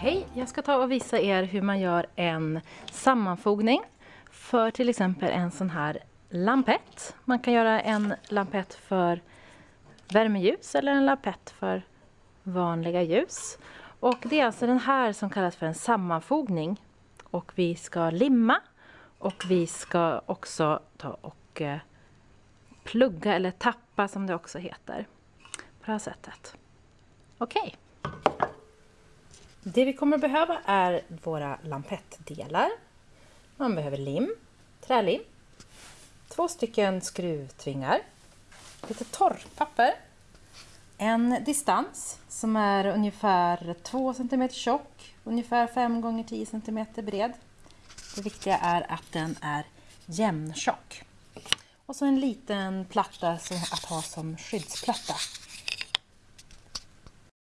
Hej! ta och visa er hur man gör en sammanfogning för till exempel en sån här lampett. Man kan göra en lampett för värmeljus eller en lampett för vanliga ljus. Och det är alltså den här som kallas för en sammanfogning. Och vi ska limma och vi ska också ta och eh, plugga eller tappa som det också heter. På det här sättet. Okej. Okay. Det vi kommer att behöva är våra lampettdelar. Man behöver lim, trälim, två stycken skruvtvingar, lite torrpapper, en distans som är ungefär 2 cm tjock, ungefär 5 x 10 cm bred. Det viktiga är att den är jämntjock. Och så en liten platta att ha som skyddsplatta